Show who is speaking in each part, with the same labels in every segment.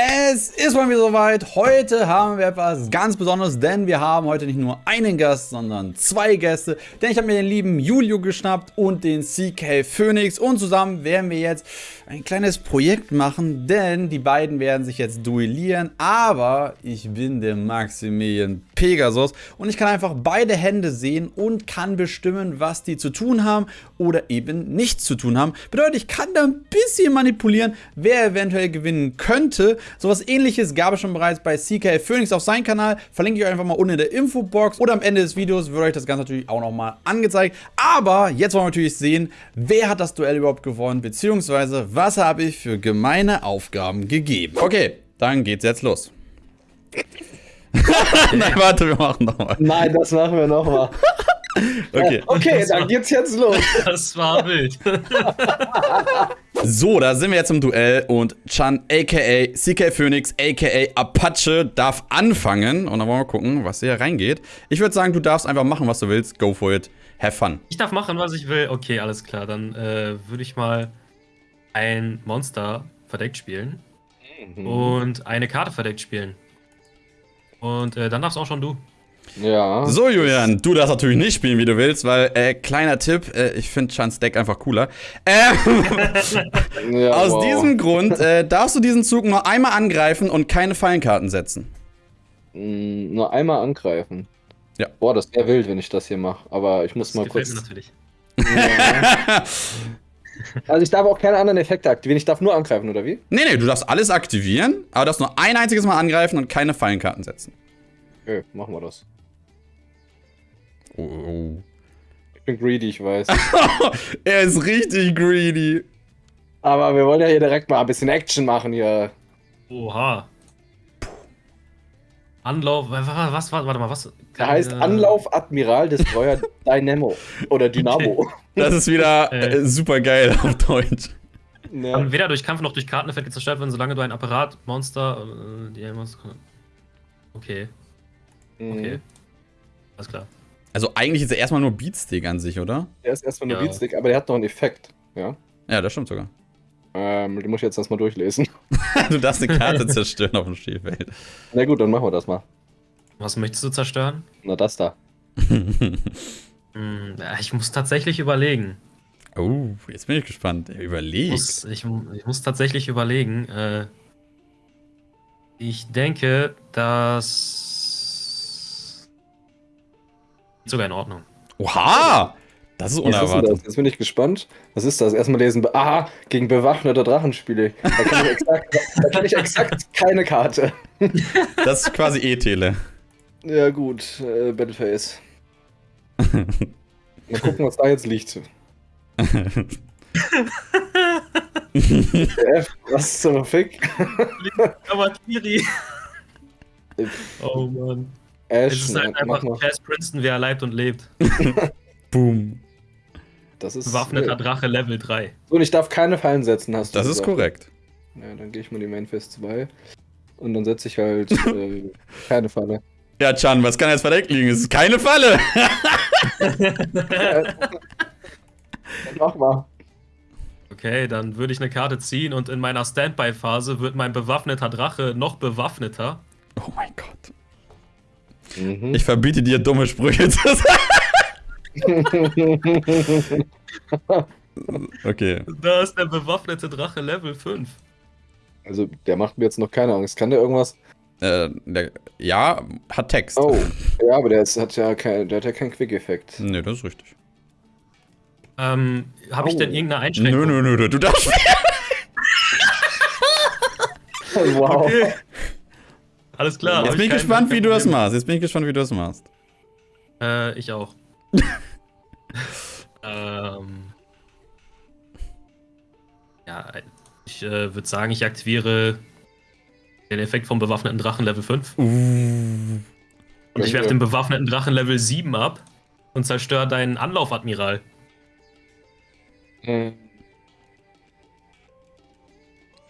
Speaker 1: And Es ist mal wieder soweit. Heute haben wir etwas ganz Besonderes, denn wir haben heute nicht nur einen Gast, sondern zwei Gäste. Denn ich habe mir den lieben Julio geschnappt und den CK Phoenix und zusammen werden wir jetzt ein kleines Projekt machen, denn die beiden werden sich jetzt duellieren. Aber ich bin der Maximilian Pegasus und ich kann einfach beide Hände sehen und kann bestimmen, was die zu tun haben oder eben nichts zu tun haben. Bedeutet, ich kann da ein bisschen manipulieren, wer eventuell gewinnen könnte. Sowas ähnliches gab es schon bereits bei CK Phoenix auf seinem Kanal. Verlinke ich euch einfach mal unten in der Infobox. Oder am Ende des Videos wird euch das Ganze natürlich auch nochmal angezeigt. Aber jetzt wollen wir natürlich sehen, wer hat das Duell überhaupt gewonnen, beziehungsweise was habe ich für gemeine Aufgaben gegeben. Okay, dann geht's jetzt los. Nein, warte, wir machen nochmal.
Speaker 2: Nein, das machen wir nochmal.
Speaker 1: Okay.
Speaker 2: Okay, dann geht's jetzt los.
Speaker 3: Das war wild.
Speaker 1: So, da sind wir jetzt im Duell und Chan aka CK Phoenix aka Apache darf anfangen und dann wollen wir gucken, was hier reingeht. Ich würde sagen, du darfst einfach machen, was du willst. Go for it. Have fun.
Speaker 3: Ich darf machen, was ich will. Okay, alles klar. Dann äh, würde ich mal ein Monster verdeckt spielen und eine Karte verdeckt spielen. Und äh, dann darfst auch schon du.
Speaker 2: Ja.
Speaker 1: So, Julian, du darfst natürlich nicht spielen, wie du willst, weil, äh, kleiner Tipp, äh, ich finde Chans Deck einfach cooler. Ähm,
Speaker 2: ja
Speaker 1: aus
Speaker 2: wow.
Speaker 1: diesem Grund äh, darfst du diesen Zug nur einmal angreifen und keine Fallenkarten setzen.
Speaker 2: Mm, Nur einmal angreifen.
Speaker 1: Ja.
Speaker 2: Boah, das wäre wild, wenn ich das hier mache. Aber ich muss
Speaker 3: Das
Speaker 2: mal kurz.
Speaker 3: mir natürlich.
Speaker 2: Ja. also ich darf auch keine anderen Effekte aktivieren. Ich darf nur angreifen, oder wie?
Speaker 1: Nee, nee, du darfst alles aktivieren, aber du darfst nur ein einziges Mal angreifen und keine Fallenkarten setzen.
Speaker 2: Okay, machen wir das.
Speaker 1: Oh, oh.
Speaker 2: Ich bin greedy, ich weiß.
Speaker 1: er ist richtig greedy.
Speaker 2: Aber wir wollen ja hier direkt mal ein bisschen Action machen hier.
Speaker 3: Oha. Anlauf, was, was, warte mal, was?
Speaker 2: Der heißt
Speaker 3: Äh,
Speaker 2: Anlauf Admiral Destroyer Dynamo. Oder Dynamo.
Speaker 1: Das ist wieder
Speaker 3: Äh.
Speaker 1: super geil auf Deutsch.
Speaker 2: Ja.
Speaker 3: Kann weder durch Kampf noch durch Karteneffekte zerstört werden, solange du ein Apparat, Monster, äh, die Monster. Okay, okay.
Speaker 2: Mhm.
Speaker 3: Alles klar.
Speaker 1: Also eigentlich ist er erstmal nur Beatstick an sich, oder?
Speaker 2: Der ist erstmal nur
Speaker 3: Ja.
Speaker 2: Beatstick, aber der hat noch einen Effekt. Ja.
Speaker 1: Ja, das stimmt sogar.
Speaker 2: Ähm, den muss ich jetzt erstmal durchlesen.
Speaker 1: Du darfst eine Karte zerstören auf dem Spielfeld.
Speaker 2: Na gut, dann machen wir das mal.
Speaker 3: Was möchtest du zerstören?
Speaker 2: Na, das da.
Speaker 3: Hm, ich muss tatsächlich überlegen.
Speaker 1: oh, jetzt bin ich gespannt. Er
Speaker 3: Ich ich, ich muss tatsächlich überlegen. Äh, ich denke, dass. Sogar in Ordnung.
Speaker 1: Oha! Das ist
Speaker 2: Was ist
Speaker 1: unerwartet.
Speaker 2: das? Jetzt bin ich gespannt. Was ist das? Erstmal lesen. Aha, gegen bewaffnete Drachenspiele. Da kann ich exakt, da kann ich exakt keine Karte.
Speaker 1: Das ist quasi E-Tele.
Speaker 2: Ja, gut. Äh, Battleface. Mal gucken, was da jetzt liegt. F, was zum Fick?
Speaker 3: Aber Kiri. oh Mann.
Speaker 2: Ash,
Speaker 3: Es ist halt einfach. Cass Princeton, wie er leibt und lebt.
Speaker 1: Boom.
Speaker 2: Das ist.
Speaker 3: Bewaffneter Drache Level 3.
Speaker 2: So, und ich darf keine Fallen setzen, hast du
Speaker 1: Das ist
Speaker 2: gesagt.
Speaker 1: korrekt.
Speaker 2: Ja, dann gehe ich mal die Mainfest 2. Und dann setze ich halt äh, keine Falle.
Speaker 1: Ja, Chan, was kann jetzt verdeckt liegen? Es ist keine Falle.
Speaker 2: Dann mach mal.
Speaker 3: Okay, dann würde ich eine Karte ziehen und in meiner Standby-Phase wird mein bewaffneter Drache noch bewaffneter.
Speaker 1: Oh mein Gott.
Speaker 2: Mhm.
Speaker 1: Ich verbiete dir, dumme Sprüche zu sagen. Okay.
Speaker 3: Da ist der bewaffnete Drache Level 5.
Speaker 2: Also, der macht mir jetzt noch keine Angst. Kann der irgendwas?
Speaker 1: Äh, der, ja, hat Text.
Speaker 2: Oh, ja, aber der ist, hat ja kein, der hat ja keinen Quick-Effekt.
Speaker 1: Nee, das ist richtig.
Speaker 3: Ähm, habe ich
Speaker 2: Oh.
Speaker 3: denn irgendeine Einschränkung?
Speaker 1: Nö, nö, nö, du darfst.
Speaker 2: Wow.
Speaker 3: Okay. Alles klar.
Speaker 1: Jetzt bin ich
Speaker 3: kein-
Speaker 1: gespannt, wie du das machst. Jetzt bin ich gespannt, wie du das machst.
Speaker 3: Äh, ich auch. ähm. Ja, ich äh, würde sagen, ich aktiviere den Effekt vom bewaffneten Drachen Level 5.
Speaker 1: Uh.
Speaker 3: Und ich werfe den bewaffneten Drachen Level 7 ab und zerstöre deinen Anlaufadmiral.
Speaker 2: Hm.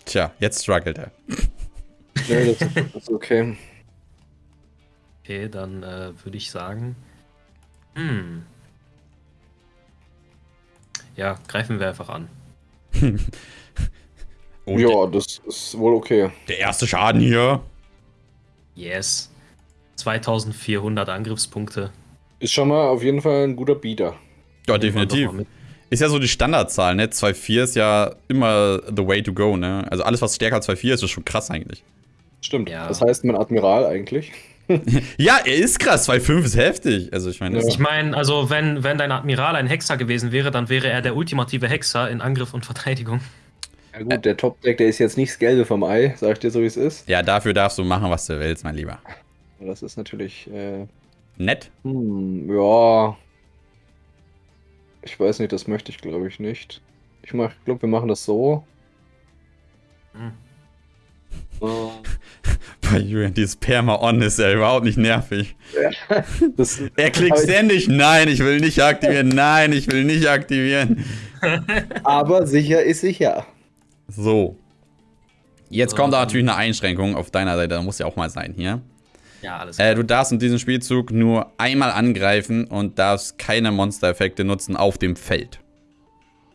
Speaker 1: Tja, jetzt struggelt er.
Speaker 2: Nee, das, ist okay.
Speaker 3: Okay, dann äh, würde ich sagen. Hm. Ja, greifen wir einfach an.
Speaker 2: Ja, das ist wohl okay.
Speaker 1: Der erste Schaden hier.
Speaker 3: Yes. 2400 Angriffspunkte.
Speaker 2: Ist schon mal auf jeden Fall ein guter Beater.
Speaker 1: Ja, definitiv. Ist ja so die Standardzahl, ne? 2,4 ist ja immer the way to go, ne? Also alles, was stärker als 2,4 ist, ist schon krass eigentlich.
Speaker 2: Stimmt.
Speaker 3: Ja.
Speaker 2: Das heißt, mein Admiral eigentlich.
Speaker 1: Ja, er ist krass. 2,5 ist heftig. Also ich meine, das-
Speaker 3: Ich meine, also wenn, wenn dein Admiral ein Hexer gewesen wäre, dann wäre er der ultimative Hexer in Angriff und Verteidigung.
Speaker 2: Ja gut, der Top-Deck, der ist jetzt nicht das Gelbe vom Ei, sag ich dir so, wie es ist.
Speaker 1: ja, dafür darfst du machen, was du willst, mein Lieber.
Speaker 2: Das ist natürlich, äh,
Speaker 1: Nett.
Speaker 2: hm, ja. Ich weiß nicht, das möchte ich glaube ich nicht. Ich mach, glaube, wir machen das so.
Speaker 3: Hm.
Speaker 2: Äh,
Speaker 1: Bei Julian, dieses Perma-On ist ja überhaupt nicht nervig.
Speaker 2: Das,
Speaker 1: Er klickt ständig, nein, ich will nicht aktivieren, nein, ich will nicht aktivieren.
Speaker 2: aber sicher ist sicher.
Speaker 1: So. Jetzt kommt da
Speaker 3: Ähm.
Speaker 1: natürlich eine Einschränkung auf deiner Seite, da muss ja auch mal sein hier.
Speaker 3: Ja, alles
Speaker 1: Äh, du darfst in diesem Spielzug nur einmal angreifen und darfst keine Monster-Effekte nutzen auf dem Feld.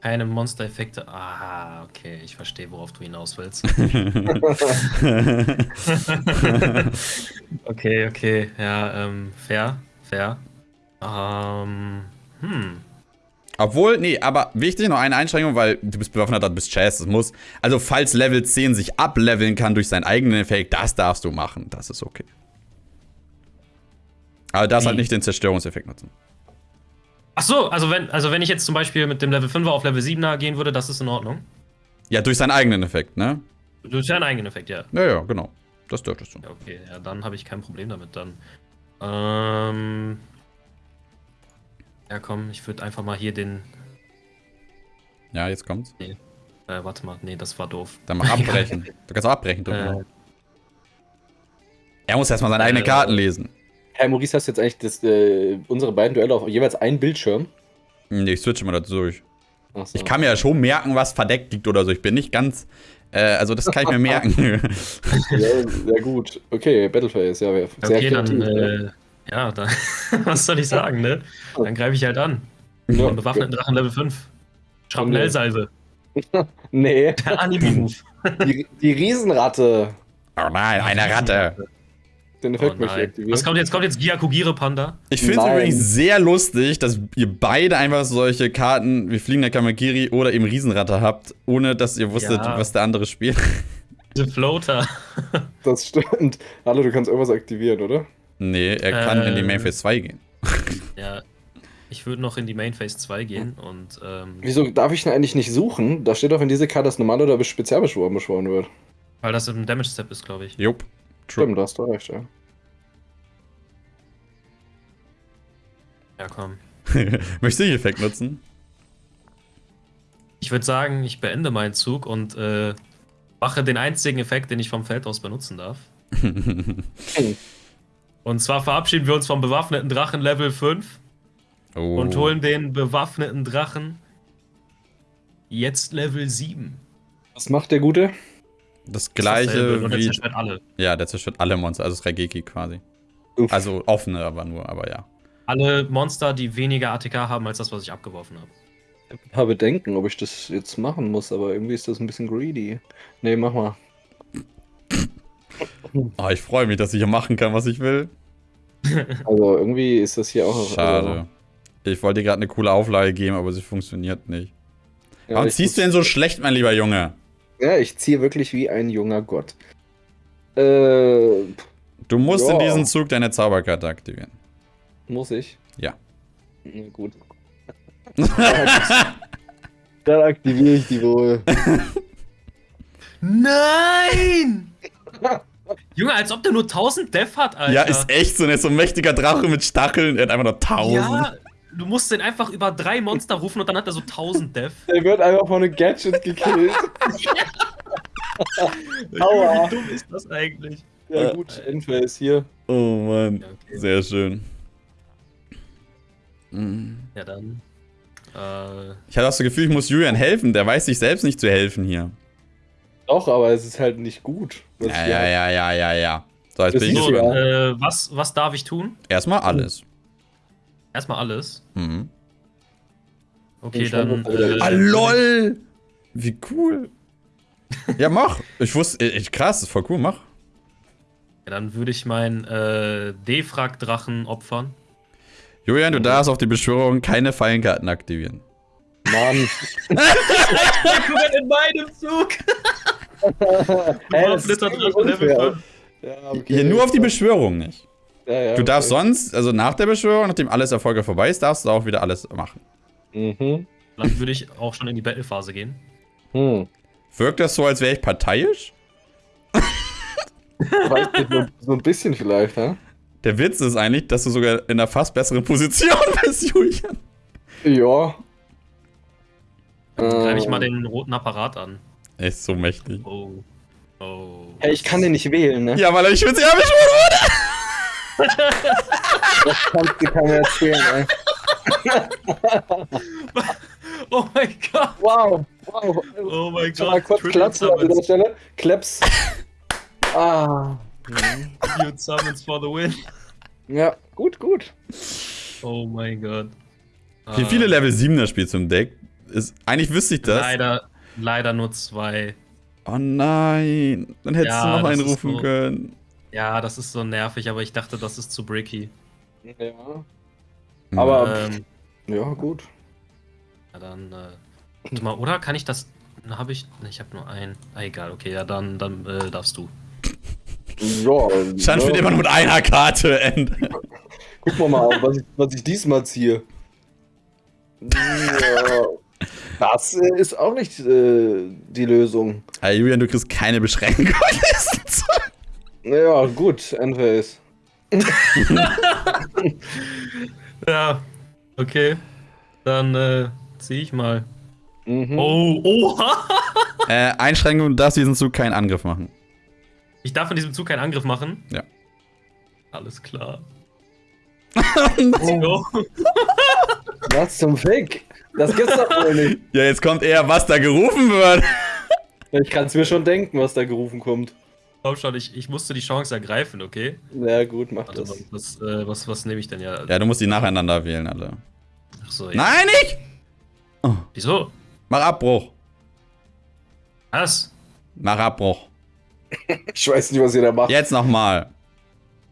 Speaker 3: Keine Monster-Effekte. Ah, okay, ich verstehe, worauf du hinaus willst. okay, okay, ja, ähm, fair, fair. Ähm, hm.
Speaker 1: Obwohl, nee, aber wichtig, noch eine Einschränkung, weil du bist bewaffnet, du bist Chess, das muss. Also, falls Level 10 sich ableveln kann durch seinen eigenen Effekt, das darfst du machen. Das ist okay. Aber das halt
Speaker 3: Wie?
Speaker 1: nicht den Zerstörungseffekt nutzen.
Speaker 3: Ach so, also wenn, also wenn ich jetzt zum Beispiel mit dem Level 5er auf Level 7er gehen würde, das ist in Ordnung.
Speaker 1: Ja, durch seinen eigenen Effekt, ne?
Speaker 3: Du hast ja einen eigenen Effekt, ja.
Speaker 1: Ja, ja, genau. Das dürftest du.
Speaker 3: Ja, okay, ja, dann habe ich kein Problem damit dann. Ähm. Ja, komm, ich würde einfach mal hier den.
Speaker 1: Ja, jetzt kommt's.
Speaker 3: Äh, warte mal, nee, das war doof.
Speaker 1: Dann mach abbrechen. Du kannst auch abbrechen. drücken.
Speaker 3: Äh,
Speaker 1: er muss erstmal seine eigenen
Speaker 3: äh,
Speaker 1: Karten lesen.
Speaker 2: Herr Maurice, hast du jetzt eigentlich das, äh, unsere beiden Duelle auf jeweils einen Bildschirm?
Speaker 1: Nee, ich switche mal dazu durch.
Speaker 2: So.
Speaker 1: Ich kann mir ja schon merken, was verdeckt liegt oder so. Ich bin nicht ganz. Äh, also, das kann ich mir merken.
Speaker 2: Ja, sehr gut. Okay, Battleface, ja, sehr
Speaker 3: okay, dann.
Speaker 2: kreativ.
Speaker 3: Äh, ja, dann. was soll ich sagen, ne? Dann greife ich halt an.
Speaker 2: Ja,
Speaker 3: Den bewaffneten Drachen Level 5. Schrapnellsalve.
Speaker 2: Nee,
Speaker 3: Der Anime-Move.
Speaker 2: die, die Riesenratte.
Speaker 1: oh nein, eine Ratte.
Speaker 2: Den
Speaker 3: Oh
Speaker 2: Effekt möchte ich aktivieren.
Speaker 3: Was kommt jetzt? Kommt jetzt Gyakugire Panda?
Speaker 1: Ich finde es übrigens sehr lustig, dass ihr beide einfach solche Karten wie Fliegender Kamakiri oder eben Riesenratte habt, ohne dass ihr wusstet,
Speaker 3: Ja.
Speaker 1: was der andere spielt.
Speaker 3: Diese Floater.
Speaker 2: Das stimmt. Hallo, du kannst irgendwas aktivieren, oder?
Speaker 1: nee, er kann in die
Speaker 3: Äh.
Speaker 1: Mainphase 2 gehen.
Speaker 3: Ja. Ich würde noch in die Main Phase 2 gehen und ähm,
Speaker 2: Wieso darf ich denn eigentlich nicht suchen? Da steht doch in diese Karte, dass normal oder spezialbeschworen beschworen wird.
Speaker 3: weil das im Damage Step ist, glaube ich.
Speaker 1: Jupp. True.
Speaker 2: Stimmt, da hast du recht, ja.
Speaker 3: Ja, komm.
Speaker 1: Möchtest du den Effekt nutzen?
Speaker 3: Ich würde sagen, ich beende meinen Zug und äh, mache den einzigen Effekt, den ich vom Feld aus benutzen darf. Und zwar verabschieden wir uns vom bewaffneten Drachen Level 5
Speaker 1: Oh.
Speaker 3: und holen den bewaffneten Drachen jetzt Level 7.
Speaker 2: Was macht der Gute?
Speaker 1: das gleiche
Speaker 3: und er
Speaker 1: wie.
Speaker 3: zerstört alle.
Speaker 1: Ja, der zerstört alle Monster, also das Regeki quasi.
Speaker 2: Uff.
Speaker 1: Also offene aber nur, aber ja.
Speaker 3: Alle Monster, die weniger ATK haben als das, was ich abgeworfen habe.
Speaker 2: ein paar Bedenken, ob ich das jetzt machen muss, aber irgendwie ist das ein bisschen greedy. Nee, mach mal.
Speaker 1: Oh, ich freue mich, dass ich hier machen kann, was ich will.
Speaker 2: Also irgendwie ist das hier auch noch.
Speaker 1: Schade. Ich wollte dir gerade eine coole Auflage geben, aber sie funktioniert nicht.
Speaker 2: Ja,
Speaker 1: Warum
Speaker 2: ich
Speaker 1: ziehst du denn so schlecht, mein lieber Junge?
Speaker 2: Ja, ich ziehe wirklich wie ein junger Gott. Äh,
Speaker 1: Du musst in
Speaker 2: Ja.
Speaker 1: diesem Zug deine Zauberkarte aktivieren.
Speaker 2: Muss ich?
Speaker 1: Ja.
Speaker 2: Na gut. Dann aktiviere ich die wohl.
Speaker 3: Nein! Junge, als ob der nur 1000 Def hat, Alter.
Speaker 1: Ja, ist echt so, ein so ein mächtiger Drache mit Stacheln. Er hat einfach nur 1000.
Speaker 3: Ja, du musst den einfach über drei Monster rufen und dann hat er so 1000 Def.
Speaker 2: Der wird einfach von einem Gadget gekillt. Aua.
Speaker 3: Wie dumm ist das eigentlich?
Speaker 2: Ja gut, Endphase hier.
Speaker 1: Oh Mann.
Speaker 3: Ja, okay.
Speaker 1: Sehr schön. Mhm.
Speaker 3: Ja, dann. Äh,
Speaker 1: Ich hatte auch das Gefühl, ich muss Julian helfen. Der weiß sich selbst nicht zu helfen hier.
Speaker 2: Doch, aber es ist halt nicht gut. was
Speaker 1: Ja, ja, ja, ja, ja, ja. So, jetzt
Speaker 2: Das
Speaker 1: bin ich
Speaker 3: so, äh, was, was darf ich tun?
Speaker 1: Erstmal alles.
Speaker 3: Erstmal alles.
Speaker 1: Mhm.
Speaker 3: Okay, dann. Äh,
Speaker 1: Ah, lol! Wie cool. Ja, mach. Ich wusste, ich, krass, ist voll cool, mach.
Speaker 3: Ja, dann würde ich meinen äh, Defrag-Drachen opfern.
Speaker 1: Julian, du darfst auf die Beschwörung keine Fallenkarten aktivieren.
Speaker 2: Mann.
Speaker 3: in meinem Zug!
Speaker 2: Hey, das ist unfair. Ja, okay.
Speaker 1: Hier nur auf die Beschwörung nicht.
Speaker 2: Ja, ja,
Speaker 1: Du darfst
Speaker 2: okay.
Speaker 1: sonst, also nach der Beschwörung, nachdem alles erfolgreich vorbei ist, darfst du auch wieder alles machen.
Speaker 2: Mhm.
Speaker 3: Dann würde ich auch schon in die Battle-Phase gehen.
Speaker 2: Hm.
Speaker 1: Wirkt das so, als wäre ich parteiisch?
Speaker 2: Weiß nicht, so, so ein bisschen vielleicht, hä?
Speaker 1: Der Witz ist eigentlich, dass du sogar in einer fast besseren Position bist, Julian.
Speaker 2: Ja.
Speaker 3: Dann greife ich mal
Speaker 2: Ähm,
Speaker 3: den roten Apparat an.
Speaker 1: Er ist so mächtig.
Speaker 3: Oh. Oh.
Speaker 2: Hey, ich kann den nicht wählen, ne?
Speaker 1: Ja, weil er nicht speziell beschworen wurde.
Speaker 2: Das kannst du keiner erzählen, ey.
Speaker 3: Oh mein Gott!
Speaker 2: Wow, wow.
Speaker 3: Oh mein
Speaker 2: Schon mal
Speaker 3: Gott!
Speaker 2: kurz klatschen an dieser. Stelle. Claps. Ah.
Speaker 3: Huge Summons for the win.
Speaker 2: Ja, gut, gut.
Speaker 3: Oh mein Gott.
Speaker 1: Wie viele Level 7er spielst du im Deck? Ist, eigentlich wüsste ich das.
Speaker 3: Leider, leider nur zwei.
Speaker 1: Oh nein. Dann hättest
Speaker 3: Ja,
Speaker 1: du noch einen rufen
Speaker 3: so-
Speaker 1: können.
Speaker 3: Ja, das ist so nervig, aber ich dachte, das ist zu bricky.
Speaker 2: Ja. Aber,
Speaker 3: Ähm,
Speaker 2: ja, gut.
Speaker 3: ja, dann, äh, warte mal, oder kann ich das. Habe ich. Ne, ich habe nur einen. Ah, egal, okay, ja, dann, dann äh, darfst du.
Speaker 2: Ja,
Speaker 1: Stand
Speaker 2: ja.
Speaker 1: wird immer nur mit einer Karte enden.
Speaker 2: Gucken wir mal, was ich, was ich diesmal ziehe. Ja, das äh, ist auch nicht äh, die Lösung.
Speaker 1: Hey, Julian, du kriegst keine Beschränkung.
Speaker 2: Ja, gut, Endphase.
Speaker 3: Ja, okay. Dann äh, zieh ich mal.
Speaker 2: Mhm.
Speaker 3: Oh, oha!
Speaker 1: äh, Einschränkung, du darfst diesen Zug keinen Angriff machen.
Speaker 3: Ich darf in diesem Zug keinen Angriff machen.
Speaker 1: Ja.
Speaker 3: Alles klar.
Speaker 2: Oh, was zum Fick? Das gibt's doch wohl nicht.
Speaker 1: Ja, jetzt kommt eher, was da gerufen wird.
Speaker 2: Ich kann es mir schon denken, was da gerufen kommt.
Speaker 3: Komm schon, ich, ich musste die Chance ergreifen, okay?
Speaker 2: Ja, gut, mach
Speaker 3: Warte
Speaker 2: das.
Speaker 3: mal, was, äh, was, was nehme ich denn ja?
Speaker 1: Ja, du musst die nacheinander wählen, alle.
Speaker 3: Achso, ja.
Speaker 1: Nein, nicht!
Speaker 3: Wieso?
Speaker 1: Mach Abbruch.
Speaker 3: Was?
Speaker 1: Mach Abbruch.
Speaker 2: Ich weiß nicht, was ihr da macht.
Speaker 1: Jetzt nochmal.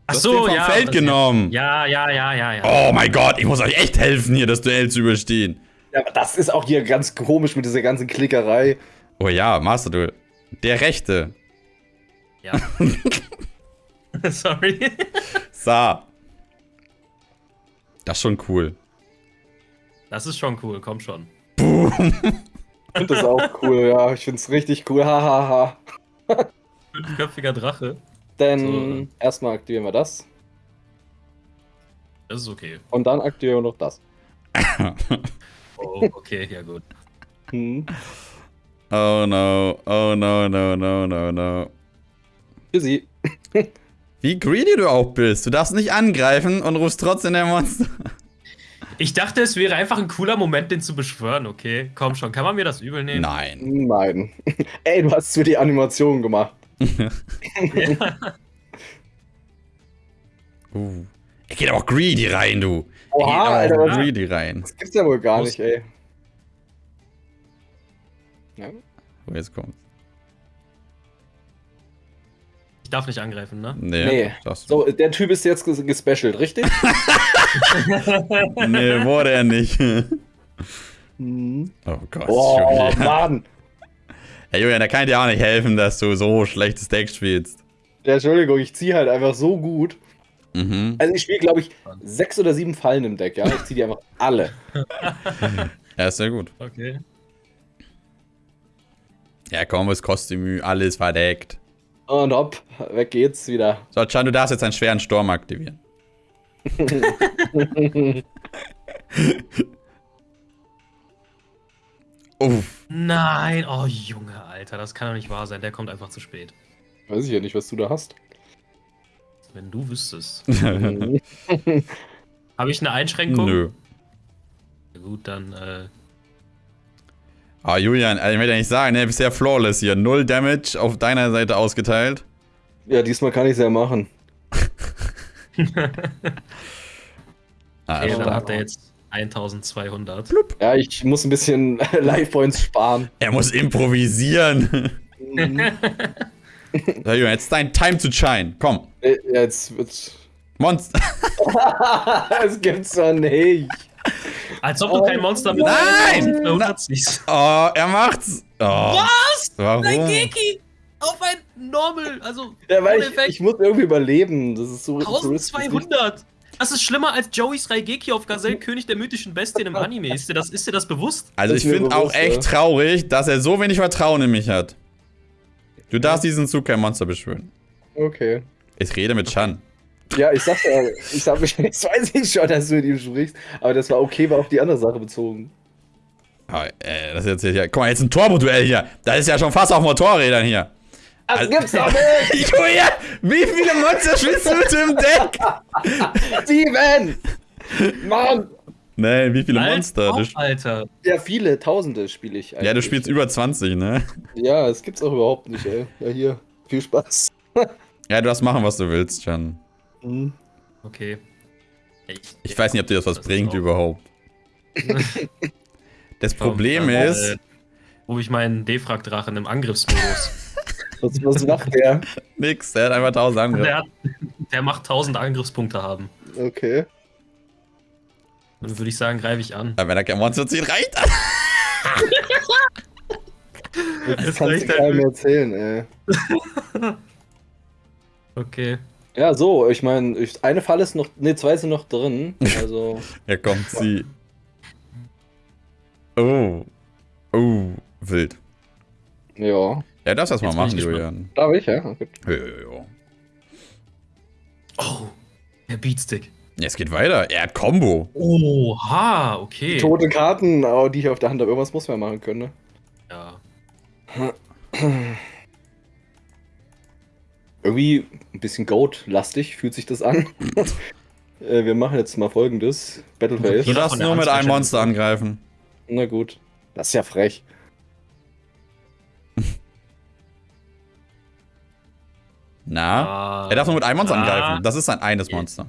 Speaker 3: Achso,
Speaker 1: vom
Speaker 3: ja.
Speaker 1: Feld genommen.
Speaker 3: Ja, ja, ja, ja, ja.
Speaker 1: Oh mein Gott, ich muss euch echt helfen, hier das Duell zu überstehen.
Speaker 2: Ja, aber das ist auch hier ganz komisch mit dieser ganzen Klickerei.
Speaker 1: Oh ja, Master Duel. Der Rechte.
Speaker 3: Ja. Sorry.
Speaker 1: Sa. Das ist schon cool.
Speaker 3: Das ist schon cool, komm schon.
Speaker 2: Ich finde das auch cool, ja. Ich finde es richtig cool. Hahaha. Ha, ha.
Speaker 3: Fünfköpfiger Drache.
Speaker 2: Dann
Speaker 3: So.
Speaker 2: erstmal aktivieren wir das.
Speaker 3: Das ist okay.
Speaker 2: Und dann aktivieren wir noch das.
Speaker 3: Oh, okay, ja gut.
Speaker 2: Hm.
Speaker 1: Oh no, oh no, no, no, no, no.
Speaker 2: Sie.
Speaker 1: Wie greedy du auch bist. Du darfst nicht angreifen und rufst trotzdem der Monster.
Speaker 3: Ich dachte, es wäre einfach ein cooler Moment, den zu beschwören, okay? Komm schon, kann man mir das übel nehmen?
Speaker 1: Nein.
Speaker 2: Nein. Ey, du hast für die Animation gemacht.
Speaker 1: Uh. Er geht auch greedy rein, du.
Speaker 2: Oha,
Speaker 1: er
Speaker 2: Alter,
Speaker 1: geht auch
Speaker 2: was-
Speaker 1: greedy rein.
Speaker 2: Das gibt's ja wohl gar
Speaker 3: Muss-
Speaker 2: nicht, ey. Ja?
Speaker 1: Oh, jetzt kommt's.
Speaker 3: Ich darf nicht angreifen, ne?
Speaker 1: Nee.
Speaker 2: Nee. So, der Typ ist jetzt ges- gespecialt, richtig?
Speaker 1: Nee, wurde er nicht.
Speaker 2: Mhm.
Speaker 1: Oh Gott,
Speaker 2: Oh. Mann.
Speaker 1: Hey Julian, da kann ich dir auch nicht helfen, dass du so schlechtes Deck spielst.
Speaker 2: Ja, Entschuldigung, ich ziehe halt einfach so gut.
Speaker 1: Mhm.
Speaker 2: Also ich spiele, glaube ich, sechs oder sieben Fallen im Deck, ja? Ich ziehe die einfach alle.
Speaker 1: Ja, ist sehr gut.
Speaker 3: Okay.
Speaker 1: Ja, komm, das Kostümü, alles verdeckt.
Speaker 2: Und hopp, weg geht's wieder.
Speaker 1: So, Chan, du darfst jetzt einen schweren Sturm aktivieren. Uff.
Speaker 3: Nein, oh Junge, Alter, das kann doch nicht wahr sein. Der kommt einfach zu spät.
Speaker 2: Weiß ich ja nicht, was du da hast.
Speaker 3: Wenn du wüsstest. Habe ich eine Einschränkung?
Speaker 1: Nö.
Speaker 3: Ja, Gut, dann, äh,
Speaker 1: Ah, Julian, also ich will ja nicht sagen, ne, bisher flawless hier. Null Damage auf deiner Seite ausgeteilt.
Speaker 2: Ja, diesmal kann ich es ja machen.
Speaker 1: Ah,
Speaker 3: okay, dann hat er jetzt 1200.
Speaker 2: Ja, ich muss ein bisschen Life Points sparen.
Speaker 1: er muss improvisieren.
Speaker 2: Mhm.
Speaker 1: So, jetzt ist dein Time to shine. Komm.
Speaker 2: Äh, Jetzt wird's.
Speaker 1: Monster.
Speaker 2: das gibt's doch nicht.
Speaker 3: Als ob du kein Monster mit
Speaker 1: Nein!
Speaker 3: 1200 siehst.
Speaker 1: Oh, er macht's. Oh,
Speaker 3: Was?
Speaker 1: warum?
Speaker 3: Geki auf ein Normal, also
Speaker 2: Ja, weil ich, ich muss irgendwie überleben. Das ist so. so risky.
Speaker 3: 1200! Das ist schlimmer als Joey's Raigeki auf Gazelle, König der mythischen Bestien im Anime. Ist dir das, ist dir das bewusst?
Speaker 1: Also ich finde auch echt
Speaker 2: ja.
Speaker 1: traurig, dass er so wenig Vertrauen in mich hat. Du darfst diesen Zug kein Monster beschwören.
Speaker 2: Okay.
Speaker 1: Ich rede mit Chan.
Speaker 2: Ja, ich sag ja, ich sag mich, jetzt weiß ich schon, dass du mit ihm sprichst, aber das war okay, war auf die andere Sache bezogen.
Speaker 1: Oh, äh, das ist jetzt hier. Guck mal, jetzt ein Turbo-Duell hier. Das ist ja schon fast auf Motorrädern hier.
Speaker 2: Das
Speaker 1: Also-
Speaker 2: gibt's doch nicht!
Speaker 1: Julia, wie viele Monster spielst du mit dem Deck?
Speaker 2: Steven! Mann!
Speaker 1: Nein, wie viele
Speaker 3: Alter,
Speaker 1: Monster?
Speaker 3: Auf, Alter.
Speaker 2: Ja, viele, tausende spiele ich eigentlich.
Speaker 1: ja, du spielst über 20, ne?
Speaker 2: Ja, das gibt's auch überhaupt nicht, ey. Ja, hier. Viel Spaß.
Speaker 1: Ja, du darfst machen, was du willst, Chan.
Speaker 2: Mhm.
Speaker 3: Okay. Echt.
Speaker 1: Ich weiß nicht, ob dir das was
Speaker 3: Das
Speaker 1: bringt
Speaker 3: auch-
Speaker 1: überhaupt. Das Problem ist,
Speaker 3: Äh, rufe ich meinen Defrag-Drachen im Angriffsmodus.
Speaker 2: Was, was macht der?
Speaker 1: nix, der hat einfach 1000 Angriffe.
Speaker 3: der, hat, der macht 1000 Angriffspunkte haben.
Speaker 2: Okay.
Speaker 3: Dann würde ich sagen, greife ich an.
Speaker 1: Aber wenn er kein Monster zieht, reicht das.
Speaker 2: Das
Speaker 3: Es
Speaker 2: kannst du
Speaker 3: reicht halt
Speaker 2: keinem erzählen, ey.
Speaker 3: Okay.
Speaker 2: Ja, so, ich meine, ich, eine Falle ist noch, ne, zwei sind noch drin. Also,
Speaker 1: Ja, komm, zieh. Oh. Oh, wild.
Speaker 2: ja.
Speaker 1: Ja, darfst das mal machen. Julian.
Speaker 2: Darf ich, ja? Okay.
Speaker 1: Jo, jo, jo.
Speaker 3: Oh, der Beatstick.
Speaker 1: Ja, es geht weiter. Er hat Combo.
Speaker 3: Oha, okay.
Speaker 2: Tote Karten, aber die ich auf der Hand habe, irgendwas muss man machen können, ne?
Speaker 3: Ja.
Speaker 2: Irgendwie ein bisschen Goat-lastig fühlt sich das an. äh, wir machen jetzt mal folgendes: Battleface.
Speaker 1: Du darfst nur mit einem. Monster angreifen.
Speaker 2: Na gut. Das ist ja frech.
Speaker 1: Na?
Speaker 3: Ah,
Speaker 1: Er darf nur mit einem Monster
Speaker 3: Ah.
Speaker 1: angreifen. Das ist sein eines Monster.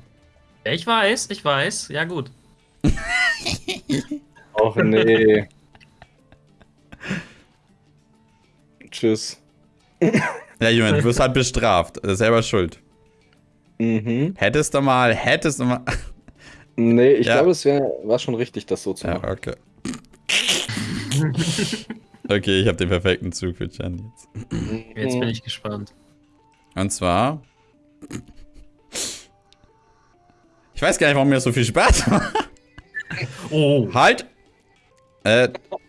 Speaker 3: Ich weiß, ich weiß. Ja, gut.
Speaker 2: Och nee. Tschüss.
Speaker 1: Ja, Julian, du wirst halt bestraft. Das ist selber schuld.
Speaker 2: Mhm.
Speaker 1: Hättest du mal, hättest du mal.
Speaker 2: Nee, ich
Speaker 1: Ja.
Speaker 2: glaube, es wär, war schon richtig, das so zu
Speaker 1: Ja,
Speaker 2: machen.
Speaker 1: okay. Okay, ich habe den perfekten Zug für Chan jetzt.
Speaker 3: Jetzt bin ich gespannt.
Speaker 1: Und zwar. Ich weiß gar nicht, warum mir das so viel Spaß macht.
Speaker 3: Oh.
Speaker 1: Halt! Äh,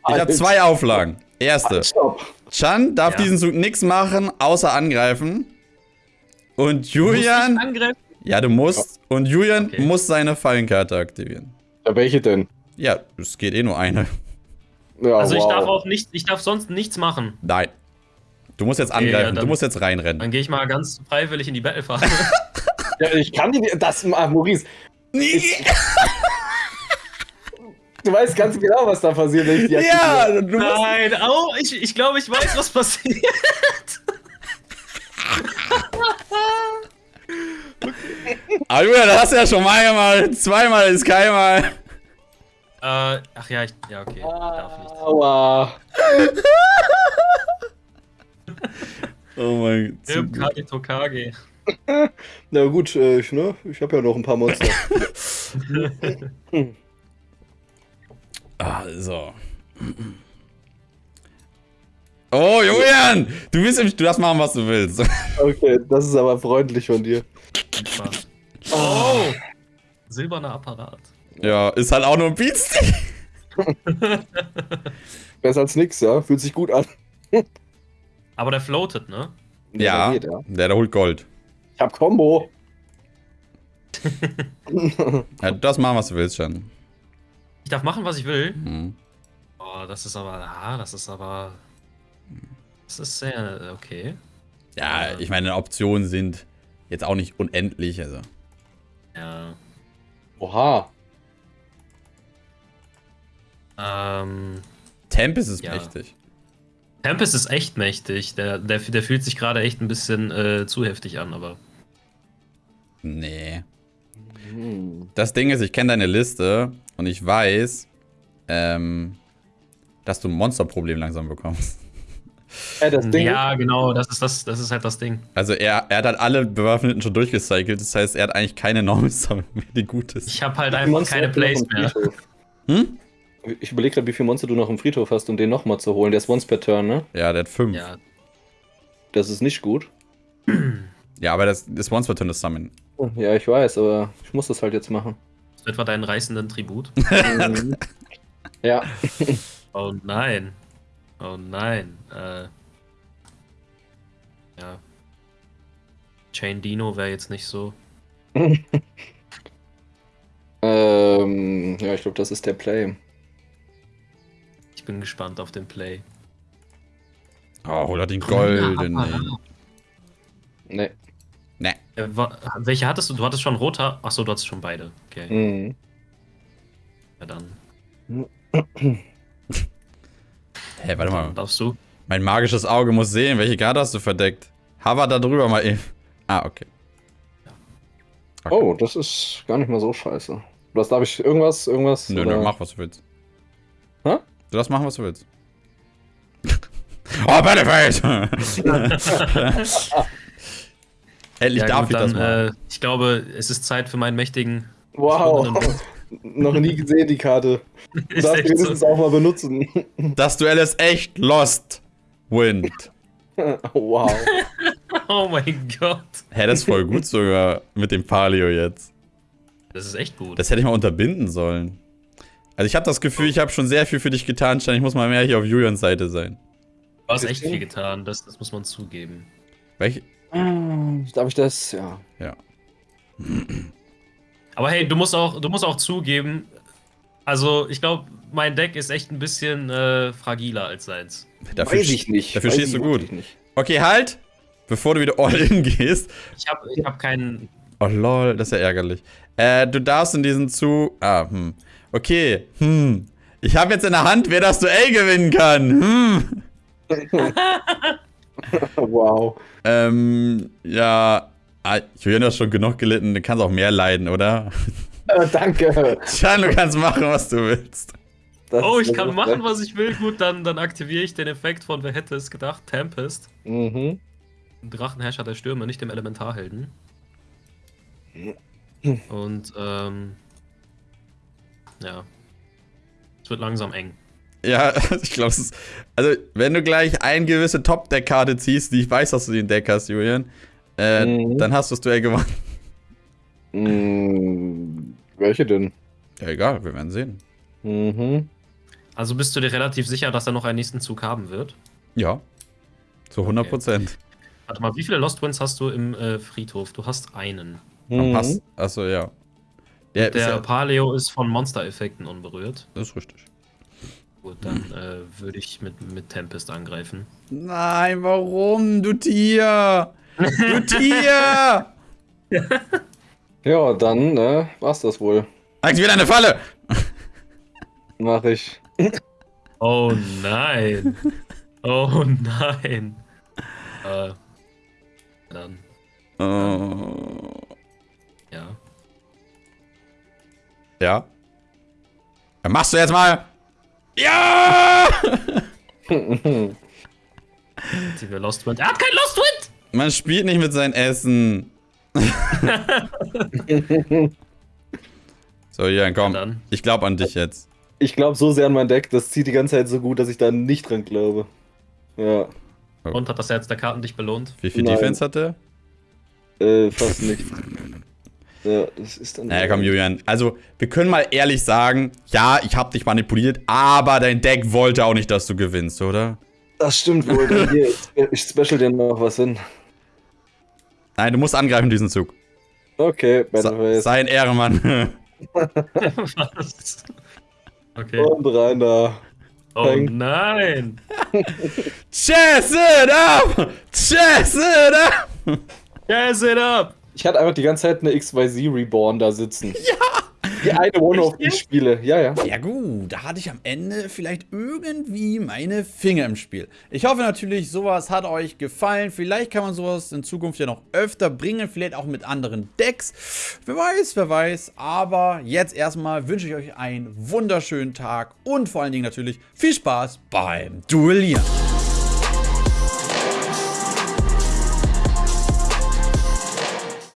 Speaker 1: ich habe zwei Auflagen. Erste.
Speaker 2: Stopp.
Speaker 1: Chan darf
Speaker 3: Ja.
Speaker 1: diesen Zug nichts machen, außer angreifen. Und Julian.
Speaker 3: Angriff.
Speaker 1: Ja, du musst. Und Julian
Speaker 3: Okay.
Speaker 1: muss seine Fallenkarte aktivieren.
Speaker 2: Ja, welche denn?
Speaker 1: Ja, es geht eh nur eine.
Speaker 2: Ja,
Speaker 3: Also ich
Speaker 2: wow.
Speaker 3: darf auch nicht, ich darf sonst nichts machen.
Speaker 1: Nein. Du musst jetzt
Speaker 3: Okay, ja,
Speaker 1: angreifen, du
Speaker 3: dann-
Speaker 1: musst jetzt reinrennen.
Speaker 3: Dann gehe ich mal ganz freiwillig in die Battlephase.
Speaker 2: Ja, ich kann die. Das. Maurice, du weißt ganz genau, was da passiert, wenn ich die
Speaker 1: ja, du musst.
Speaker 3: Nein, au, ich, ich glaube, ich weiß, was passiert.
Speaker 1: Ah, Julian, das hast du ja schon mal gemacht. Zweimal ist keinmal.
Speaker 3: Äh, ach ja, ich, ja, okay. Ich darf nicht.
Speaker 2: Aua.
Speaker 1: Oh mein Gott.
Speaker 3: Kage Tokage.
Speaker 2: Na gut, äh, ich, ne? ich habe ja noch ein paar Monster.
Speaker 1: Ah, so. Oh, Julian! Du bist im. Du darfst machen, was du willst.
Speaker 2: okay, das ist aber freundlich von dir.
Speaker 3: Spaß. Oh! Silberner Apparat.
Speaker 1: Ja, ist halt auch nur ein Beatstick.
Speaker 2: Besser als nix, ja? Fühlt sich gut an.
Speaker 3: Aber der floatet, ne?
Speaker 1: Ja,
Speaker 2: Geht, ja.
Speaker 1: der, der holt Gold.
Speaker 2: Ich hab Combo.
Speaker 1: Ja, du darfst machen, was du willst, schon.
Speaker 3: Ich darf machen, was ich will.
Speaker 1: Hm.
Speaker 3: Oh, das ist aber, ah, das ist aber, das ist sehr, okay.
Speaker 1: Ja, ich meine, Optionen sind jetzt auch nicht unendlich, also.
Speaker 3: Ja.
Speaker 2: Oha.
Speaker 3: Ähm,
Speaker 1: Tempest ist
Speaker 3: Ja.
Speaker 1: mächtig.
Speaker 3: Tempest ist echt mächtig. Der, der, der fühlt sich gerade echt ein bisschen äh, zu heftig an, aber.
Speaker 1: Nee.
Speaker 2: Hm.
Speaker 1: Das Ding ist, ich kenne deine Liste und ich weiß, ähm, dass du ein Monsterproblem langsam bekommst.
Speaker 2: Das Ding
Speaker 3: Ja, genau, das ist, das, das ist halt das Ding.
Speaker 1: Also er, er hat halt alle Bewaffneten schon durchgecycelt. Das heißt, er hat eigentlich keine mehr, die gut ist.
Speaker 3: Ich habe halt einfach keine Plays mehr.
Speaker 1: Hm?
Speaker 2: Ich überlege gerade, wie viele Monster du noch im Friedhof hast, um den nochmal zu holen. Der ist once per turn, ne?
Speaker 1: Ja, der hat fünf.
Speaker 3: Ja,
Speaker 2: Das ist nicht gut.
Speaker 1: Ja, aber das ist once per turn das Summon.
Speaker 2: Ja, ich weiß, aber ich muss das halt jetzt machen.
Speaker 3: ist etwa deinen reißenden Tribut.
Speaker 2: Mhm. ja.
Speaker 3: Oh nein. Oh nein. Äh, ja. Chain Dino wäre jetzt nicht so.
Speaker 2: Ähm, ja, ich glaube, das ist der Play.
Speaker 3: Ich bin gespannt auf den Play.
Speaker 1: Oh, hol er den goldenen.
Speaker 2: Nee.
Speaker 1: Ne.
Speaker 3: Äh, welche hattest du? Du hattest schon roter. Achso, du hattest schon beide. Okay.
Speaker 2: Mhm.
Speaker 3: Ja, dann
Speaker 1: Hä, warte mal.
Speaker 3: darfst du.
Speaker 1: Mein magisches Auge muss sehen, welche Karte hast du verdeckt? Hover da drüber mal eben. Ah, okay. okay.
Speaker 2: Oh, das ist gar nicht mal so scheiße. Was darf ich? Irgendwas? Irgendwas?
Speaker 1: Nö,
Speaker 2: oder?
Speaker 1: nö, mach, was du willst.
Speaker 2: Hä?
Speaker 1: Du darfst machen, was du willst. oh, Battleface! Endlich
Speaker 3: Ja,
Speaker 1: darf
Speaker 3: gut,
Speaker 1: ich das
Speaker 3: dann,
Speaker 1: mal.
Speaker 3: äh, ich glaube, es ist Zeit für meinen mächtigen.
Speaker 2: Wow. Noch nie gesehen, die Karte. Du darfst wenigstens
Speaker 3: so.
Speaker 2: auch mal benutzen.
Speaker 1: Das Duell ist echt lost. Wind.
Speaker 2: wow.
Speaker 3: Oh mein Gott.
Speaker 1: Hä, das ist voll gut sogar mit dem Palio jetzt.
Speaker 3: Das ist echt gut.
Speaker 1: Das hätte ich mal unterbinden sollen. Also ich habe das Gefühl, ich habe schon sehr viel für dich getan, Stein. Ich muss mal mehr hier auf Julians Seite sein.
Speaker 3: Du hast echt viel getan, das, das muss man zugeben.
Speaker 1: Welch?
Speaker 2: Darf ich das? Ja.
Speaker 1: Ja.
Speaker 3: Aber hey, du musst auch, du musst auch zugeben, also ich glaube, mein Deck ist echt ein bisschen äh, fragiler als seins.
Speaker 1: Dafür,
Speaker 2: Weiß ich nicht.
Speaker 1: Dafür
Speaker 2: Weiß
Speaker 1: stehst du gut. Okay, halt! Bevor du wieder all in gehst.
Speaker 3: Ich habe ich hab keinen.
Speaker 1: Oh lol, das ist ja ärgerlich. Äh, du darfst in diesen Zug. Ah, hm. Okay, hm. Ich habe jetzt in der Hand, wer das Duell gewinnen kann. Hm.
Speaker 2: wow.
Speaker 1: Ähm, ja. Ah, Julian, du hast schon genug gelitten, du kannst auch mehr leiden, oder?
Speaker 2: Äh, danke.
Speaker 1: Tja, du kannst machen, was du willst.
Speaker 2: Das
Speaker 3: Oh, ich kann machen, was ich will. Gut, dann, dann aktiviere ich den Effekt von Wer hätte es gedacht? Tempest.
Speaker 2: Mhm.
Speaker 3: Drachenherrscher der Stürme, nicht dem Elementarhelden. Und, ähm. Ja. Es wird langsam eng.
Speaker 1: Ja, ich glaube, es ist. Also, wenn du gleich eine gewisse Top-Deck-Karte ziehst, die ich weiß, dass du die in Deck hast, Julian, äh,
Speaker 2: Mhm.
Speaker 1: dann hast du das Duell gewonnen.
Speaker 2: Mm, welche denn?
Speaker 1: Ja, egal, wir werden sehen.
Speaker 2: Mhm.
Speaker 3: Also bist du dir relativ sicher, dass er noch einen nächsten Zug haben wird?
Speaker 1: Ja. Zu 100 Prozent.
Speaker 3: Warte mal, wie viele Lost Winds hast du im äh, Friedhof? Du hast einen.
Speaker 1: Am
Speaker 2: Mhm.
Speaker 1: Pass. Achso, ja. Der,
Speaker 3: Der
Speaker 1: ist ja,
Speaker 3: Paleo ist von Monster-Effekten unberührt.
Speaker 1: das ist richtig.
Speaker 3: Gut, dann äh, würde ich mit, mit Tempest angreifen.
Speaker 1: Nein, warum, du Tier? Du Tier!
Speaker 2: Ja, dann äh, war's das wohl.
Speaker 1: Aktiviert eine Falle!
Speaker 2: Mach ich.
Speaker 3: Oh nein. Oh nein. Äh, dann,
Speaker 1: Oh.
Speaker 3: Ja.
Speaker 1: Dann machst du jetzt mal. Ja!
Speaker 3: Lost Wind. Er hat kein Lost Wind!
Speaker 1: Man spielt nicht mit seinem Essen. so, Jan, komm.
Speaker 3: Dann.
Speaker 1: Ich glaube an dich jetzt.
Speaker 2: Ich glaube so sehr an mein Deck, das zieht die ganze Zeit so gut, dass ich da nicht dran glaube. Ja,
Speaker 3: Und hat das Herz der Karten dich belohnt?
Speaker 1: Wie viel
Speaker 2: Nein.
Speaker 1: Defense hat der?
Speaker 2: äh, fast nicht. Ja, das ist dann.
Speaker 1: Naja, komm, Julian. Also, wir können mal ehrlich sagen, ja, ich habe dich manipuliert, aber dein Deck wollte auch nicht, dass du gewinnst, oder?
Speaker 2: Das stimmt wohl. Hier, ich special dir noch was hin.
Speaker 1: Nein, du musst angreifen diesen Zug.
Speaker 2: Okay,
Speaker 1: Sa
Speaker 2: Battleface.
Speaker 1: sei ein Ehrenmann.
Speaker 3: Was? Okay.
Speaker 2: Und rein da.
Speaker 3: Oh nein.
Speaker 1: Chess it up! Chess it up!
Speaker 3: Gas it up!
Speaker 2: Ich hatte einfach die ganze Zeit eine XYZ Reborn da sitzen. Ja! Die eine One-Off, die ich spiele. Ja, ja.
Speaker 1: Ja gut, da hatte ich am Ende vielleicht irgendwie meine Finger im Spiel. Ich hoffe natürlich, sowas hat euch gefallen. Vielleicht kann man sowas in Zukunft ja noch öfter bringen, vielleicht auch mit anderen Decks. Wer weiß, wer weiß. Aber jetzt erstmal wünsche ich euch einen wunderschönen Tag und vor allen Dingen natürlich viel Spaß beim Duellieren.